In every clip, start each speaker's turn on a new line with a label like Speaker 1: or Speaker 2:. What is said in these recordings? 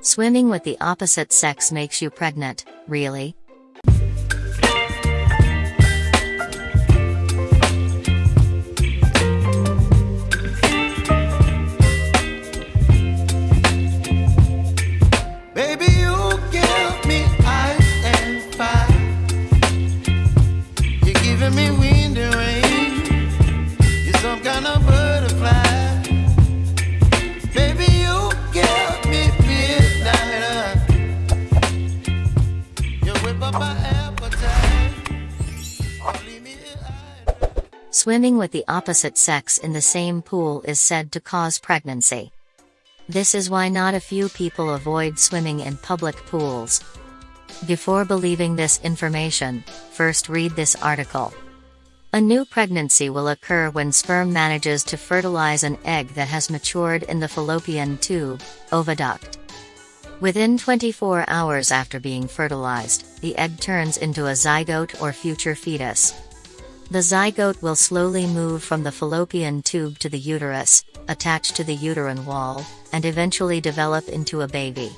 Speaker 1: Swimming with the opposite sex makes you pregnant, really? Swimming with the opposite sex in the same pool is said to cause pregnancy. This is why not a few people avoid swimming in public pools. Before believing this information, first read this article. A new pregnancy will occur when sperm manages to fertilize an egg that has matured in the fallopian tube, oviduct. Within 24 hours after being fertilized, the egg turns into a zygote or future fetus. The zygote will slowly move from the fallopian tube to the uterus, attach to the uterine wall, and eventually develop into a baby.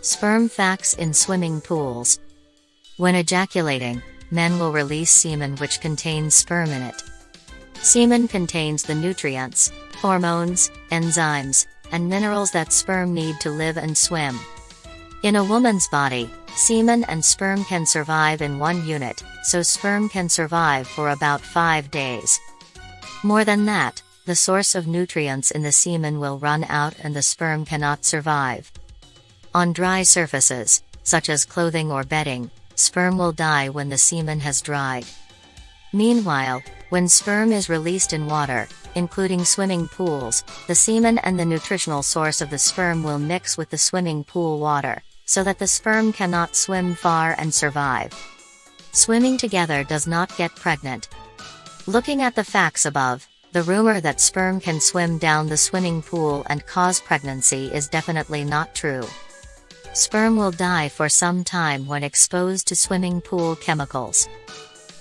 Speaker 1: Sperm facts in swimming pools. When ejaculating, men will release semen which contains sperm in it. Semen contains the nutrients, hormones, enzymes, and minerals that sperm need to live and swim. In a woman's body, semen and sperm can survive in one unit, so sperm can survive for about 5 days. More than that, the source of nutrients in the semen will run out and the sperm cannot survive. On dry surfaces, such as clothing or bedding, sperm will die when the semen has dried. Meanwhile, when sperm is released in water, including swimming pools, the semen and the nutritional source of the sperm will mix with the swimming pool water, so that the sperm cannot swim far and survive. Swimming together does not get pregnant. Looking at the facts above, the rumor that sperm can swim down the swimming pool and cause pregnancy is definitely not true. Sperm will die for some time when exposed to swimming pool chemicals.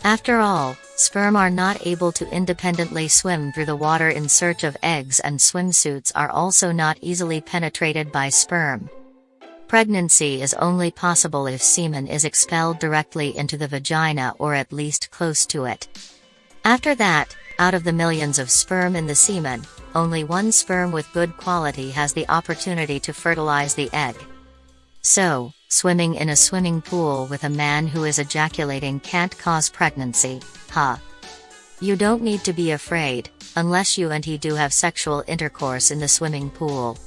Speaker 1: After all, sperm are not able to independently swim through the water in search of eggs and swimsuits are also not easily penetrated by sperm. Pregnancy is only possible if semen is expelled directly into the vagina or at least close to it. After that, out of the millions of sperm in the semen, only one sperm with good quality has the opportunity to fertilize the egg. So, swimming in a swimming pool with a man who is ejaculating can't cause pregnancy, huh? You don't need to be afraid, unless you and he do have sexual intercourse in the swimming pool.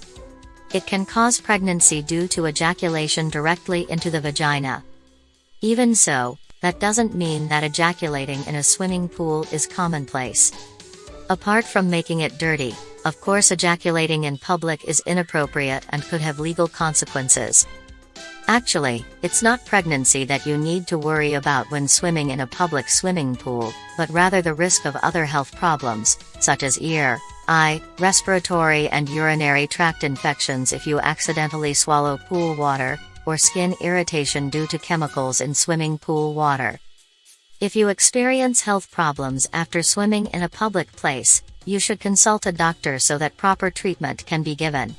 Speaker 1: It can cause pregnancy due to ejaculation directly into the vagina. Even so, that doesn't mean that ejaculating in a swimming pool is commonplace. Apart from making it dirty, of course ejaculating in public is inappropriate and could have legal consequences. Actually, it's not pregnancy that you need to worry about when swimming in a public swimming pool, but rather the risk of other health problems, such as ear, eye, respiratory and urinary tract infections if you accidentally swallow pool water, or skin irritation due to chemicals in swimming pool water. If you experience health problems after swimming in a public place, you should consult a doctor so that proper treatment can be given.